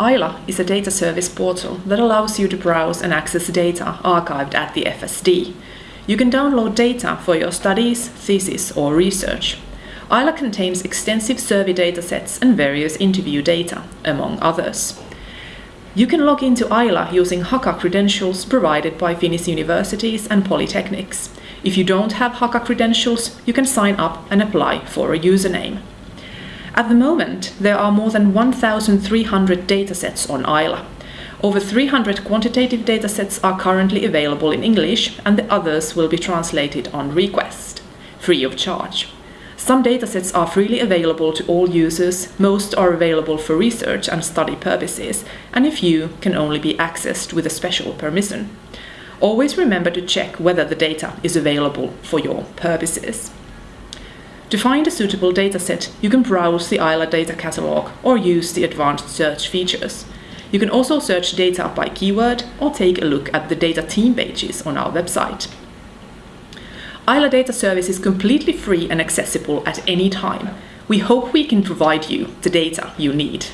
Aila is a data service portal that allows you to browse and access data archived at the FSD. You can download data for your studies, thesis, or research. Aila contains extensive survey datasets and various interview data, among others. You can log into Aila using Haka credentials provided by Finnish universities and polytechnics. If you don't have Haka credentials, you can sign up and apply for a username. At the moment, there are more than 1,300 datasets on Aila. Over 300 quantitative datasets are currently available in English, and the others will be translated on request, free of charge. Some datasets are freely available to all users, most are available for research and study purposes, and a few can only be accessed with a special permission. Always remember to check whether the data is available for your purposes. To find a suitable dataset, you can browse the Aila data catalog or use the advanced search features. You can also search data by keyword or take a look at the data team pages on our website. Aila Data Service is completely free and accessible at any time. We hope we can provide you the data you need.